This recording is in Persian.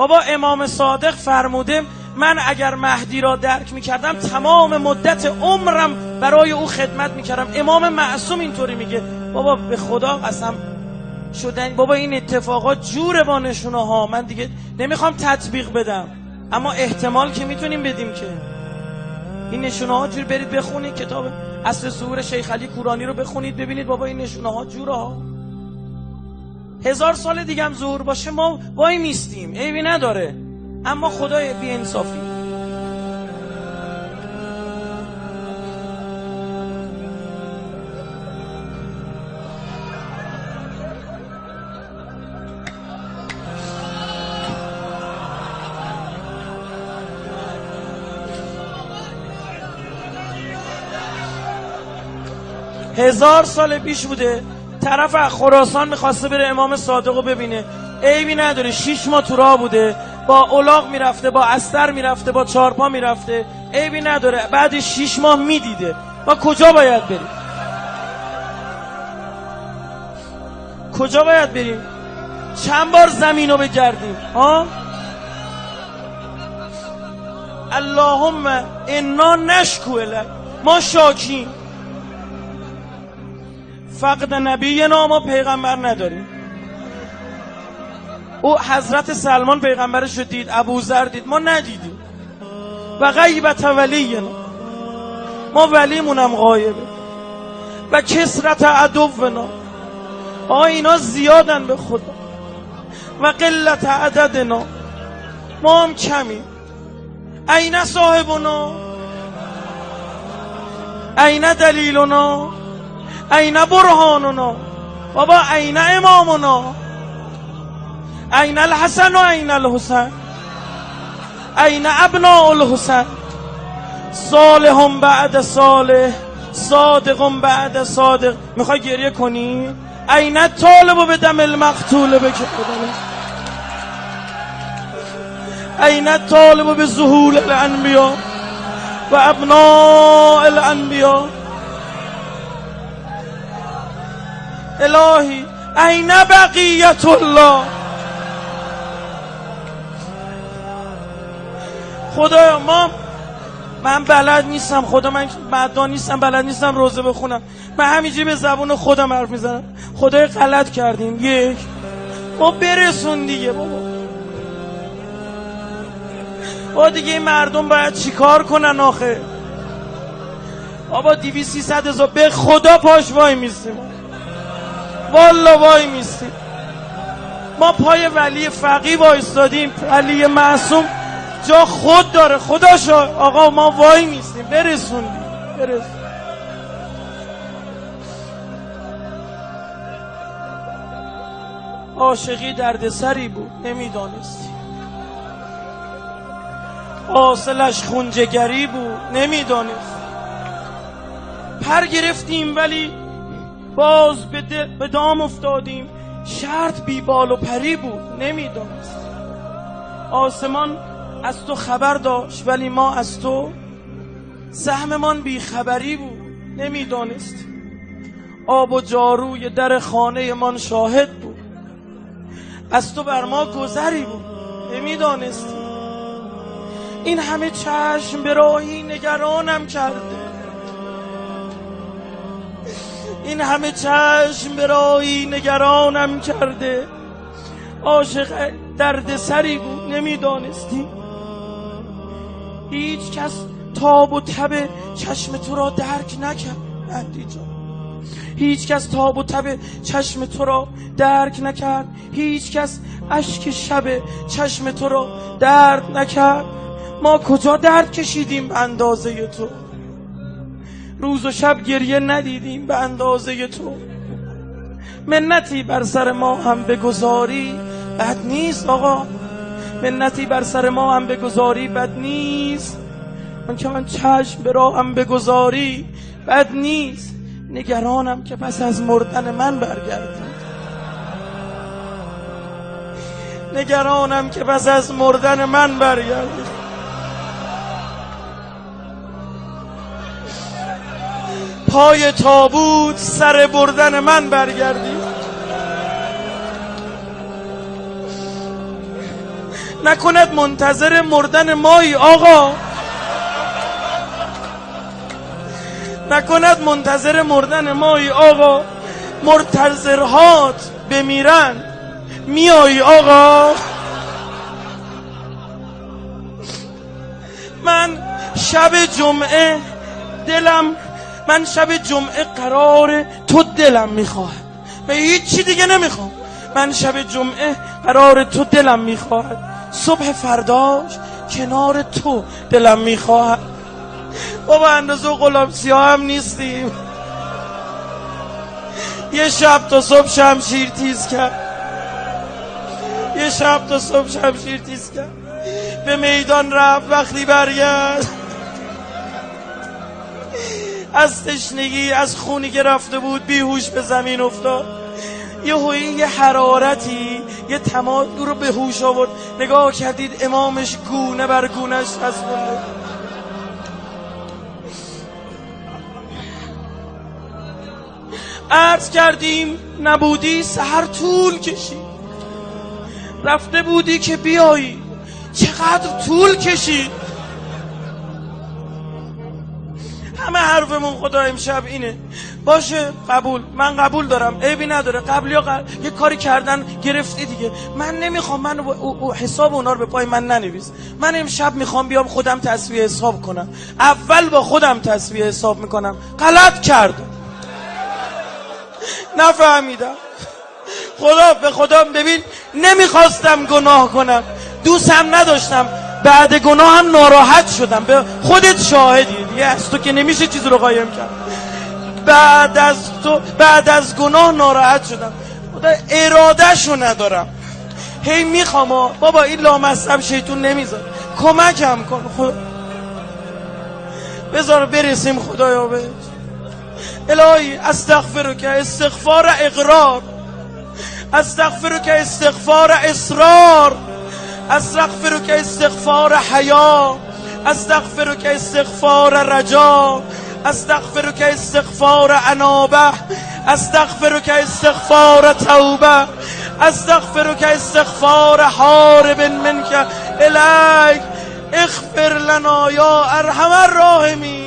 بابا امام صادق فرموده من اگر مهدی را درک می‌کردم تمام مدت عمرم برای او خدمت می‌کردم. امام معصوم اینطوری میگه. بابا به خدا قسم شدن. بابا این اتفاقات جوره با نشونه ها من دیگه نمی‌خوام تطبیق بدم. اما احتمال که می‌تونیم بدیم که. این نشونه ها جور برید بخونید. کتاب اصل سور شیخ علی کورانی رو بخونید ببینید بابا این نشونه ها جوره ها هزار سال دیگه هم زور باشه ما وای میستیم عیبی نداره. اما خدای بی انصافی. هزار سال پیش بوده. طرف خراسان می‌خواسته بره امام صادق رو ببینه. عیبی نداره. شیش ماه تو راه بوده. با اولاغ می‌رفته با استر می‌رفته با چارپا می‌رفته. عیبی نداره. بعد شیش ماه می‌دیده. ما کجا باید بریم؟ کجا باید بریم؟ چند بار زمین رو بگردیم؟ ها؟ اللهم انا نشکو ما شاکیم. فقد نبی ما پیغمبر نداریم. او حضرت سلمان پیغمبرش رو دید ابو ذر دید ما ندیدیم. و غیبت ولینا. ما ولیمونم غایبه. و کسرت عدونا. آقا اینا زیادن به خدا. و قلت عددنا. ما هم کمی این صاحبنا. این دلیلنا. این برهاننا؟ بابا این امامنا این الحسن و این الحسن؟ این ابناء الحسن؟ صالح بعد صالح صادق بعد صادق. می‌خوای گریه کنی؟ این طالب به دم المقتول بکه این طالب به ظهول الانبیا و ابناء الانبیا الهی این بقیت الله. خدایا ما من بلد نیستم خدا من مدان نیستم بلد نیستم روزه بخونم. من همینجوری به زبون خودم حرف می‌زنم. خدای غلط کردیم. یک. ما برسون دیگه بابا. با دیگه این مردم باید چیکار کنن آخه؟ بابا دیوی سی ست هزار. به خدا پاش وای میستیم والا وای میستیم ما پای ولی فقی وایستادیم. ولی معصوم جا خود داره. خداشو آقا ما وای میستیم برسوندیم برسون. عاشقی دردسری بود. نمی‌دانستی. حاصلش خونجگری بود. نمی‌دانست پر گرفتیم ولی باز به, دام افتادیم. شرط بی بال و پری بود نمی‌دانست آسمان از تو خبر داشت ولی ما از تو سهممان بی خبری بود نمی‌دانست آب و جاروی در خانه من شاهد بود. از تو بر ما گذری بود نمی‌دانستی این همه چشم به راهی نگرانم کرده. این همه چشم به راهی نگرانم کرده. عاشق درد سری بود نمی‌دانستی. هیچ کس تاب و تب چشم تو را درک نکرد مهدی جان. هیچ کس تاب و تب چشم تو را درک نکرد. هیچ کس اشک شب چشم تو را درد نکرد. ما کجا درد کشیدیم اندازه تو؟ روز و شب گریه ندیدیم به اندازه تو. منتی بر سر ما هم بگذاری بد نیست آقا. منتی بر سر ما هم بگذاری بد نیست. من که من چشم به راهم بگذاری بد نیست. نگرانم که پس از مردن من برگردی. نگرانم که پس از مردن من برگردی. پای تابوت سر بردن من برگردی. نکند منتظر مردن مایی آقا. نکند منتظر مردن مایی آقا. مرتزرهات بمیرن. میایی آقا. من شب جمعه دلم من شب جمعه قرار تو دلم می‌خواهد به هیچی دیگه نمی‌خوام. من شب جمعه قرار تو دلم می‌خواهد صبح فرداش کنار تو دلم می‌خواهد بابا اندازه غلام سیاه هم نیستیم. یه شب تا صبح شمشیر تیز کرد. یه شب تا صبح شمشیر تیز کرد. به میدان رفت وقتی برگشت. از تشنگی از خونی که رفته بود بیهوش به زمین افتاد. یه هوی یه حرارتی یه تمام رو به هوش آورد. نگاه کردید امامش گونه بر گونش از عرض کردیم نبودی سهر طول کشید. رفته بودی که بیایی چقدر طول کشید؟ همه حرفمون خدا امشب اینه. باشه قبول. من قبول دارم. عیبی نداره. قبل یا یه کاری کردن گرفتی دیگه. من نمی‌خوام من او... حساب اونا رو به پای من ننویس. من امشب می‌خوام بیام خودم تصویه حساب کنم. اول با خودم تصویه حساب می‌کنم. غلط کردم. نفهمیدم. خدا به خدا ببین نمی‌خواستم گناه کنم. دوستم نداشتم. بعد گناه هم ناراحت شدم. به خودت شاهدی. دیگه از تو که نمیشه چیز رو قایم کرد. بعد از تو بعد از گناه ناراحت شدم. ارادهشو ندارم. هی می‌خوام بابا این لامصب شیطون نمیذار کمکم کن. خدا بذار برسیم خدایا بهش الهی استغفر که استغفار اقرار. استغفر که استغفار اصرار استغفر که استغفار حیا استغفر که استغفار رجا استغفر که استغفار انابه استغفر که استغفار توبه استغفر که استغفار حارب منك. الیک اغفر لنا یا ارحم الراحمین